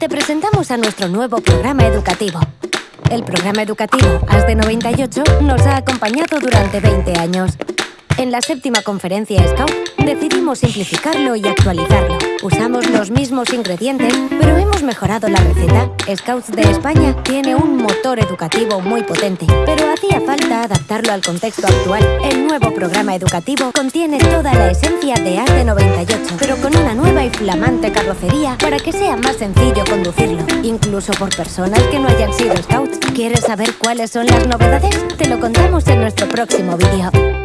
te presentamos a nuestro nuevo programa educativo. El programa educativo AS de 98 nos ha acompañado durante 20 años. En la séptima conferencia Scout decidimos simplificarlo y actualizarlo. Usamos los mismos ingredientes, pero hemos mejorado la receta. Scouts de España tiene un motor educativo muy potente, pero hacía falta adaptarlo al contexto actual. El nuevo programa educativo contiene toda la esencia de AS de 98, pero con una nueva y flamante carrocería para que sea más sencillo conducirlo, incluso por personas que no hayan sido Scouts. ¿Quieres saber cuáles son las novedades? Te lo contamos en nuestro próximo vídeo.